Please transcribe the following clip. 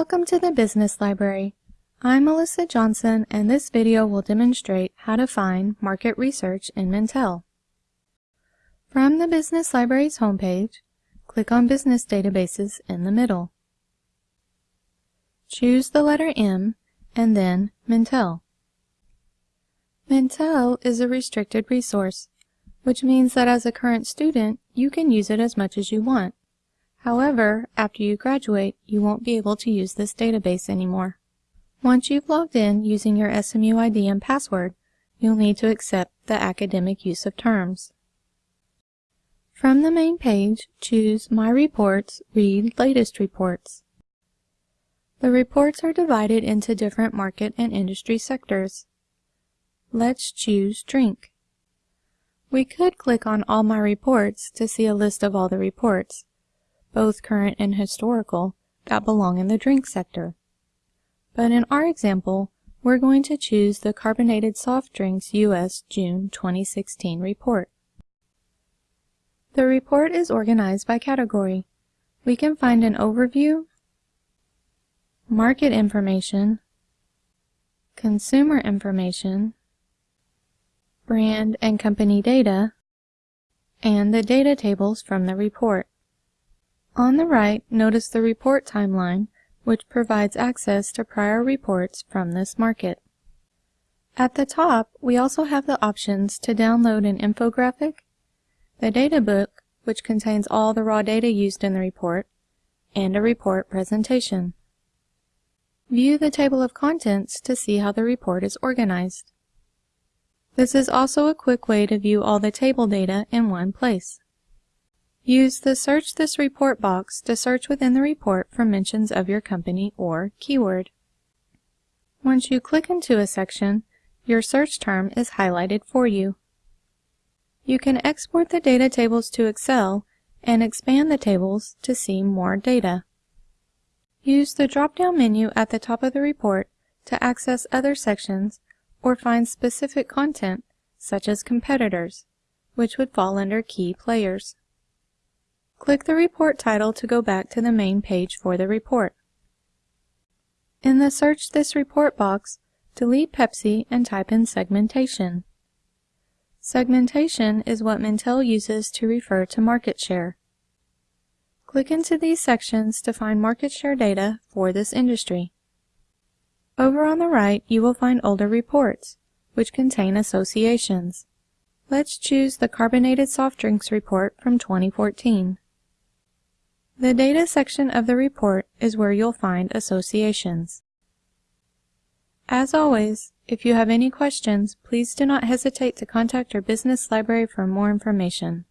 Welcome to the Business Library. I'm Melissa Johnson and this video will demonstrate how to find market research in Mintel. From the Business Library's homepage, click on Business Databases in the middle. Choose the letter M and then Mintel. Mintel is a restricted resource, which means that as a current student, you can use it as much as you want. However, after you graduate, you won't be able to use this database anymore. Once you've logged in using your SMU ID and password, you'll need to accept the academic use of terms. From the main page, choose My Reports, Read Latest Reports. The reports are divided into different market and industry sectors. Let's choose Drink. We could click on All My Reports to see a list of all the reports, both current and historical, that belong in the drink sector. But in our example, we're going to choose the Carbonated Soft Drinks U.S. June 2016 report. The report is organized by category. We can find an overview, market information, consumer information, brand and company data, and the data tables from the report. On the right, notice the report timeline, which provides access to prior reports from this market. At the top, we also have the options to download an infographic, the data book, which contains all the raw data used in the report, and a report presentation. View the table of contents to see how the report is organized. This is also a quick way to view all the table data in one place. Use the Search this report box to search within the report for mentions of your company or keyword. Once you click into a section, your search term is highlighted for you. You can export the data tables to Excel and expand the tables to see more data. Use the drop-down menu at the top of the report to access other sections or find specific content, such as competitors, which would fall under key players. Click the report title to go back to the main page for the report. In the Search this report box, delete Pepsi and type in segmentation. Segmentation is what Mintel uses to refer to market share. Click into these sections to find market share data for this industry. Over on the right, you will find older reports, which contain associations. Let's choose the Carbonated Soft Drinks report from 2014. The data section of the report is where you'll find associations. As always, if you have any questions, please do not hesitate to contact your business library for more information.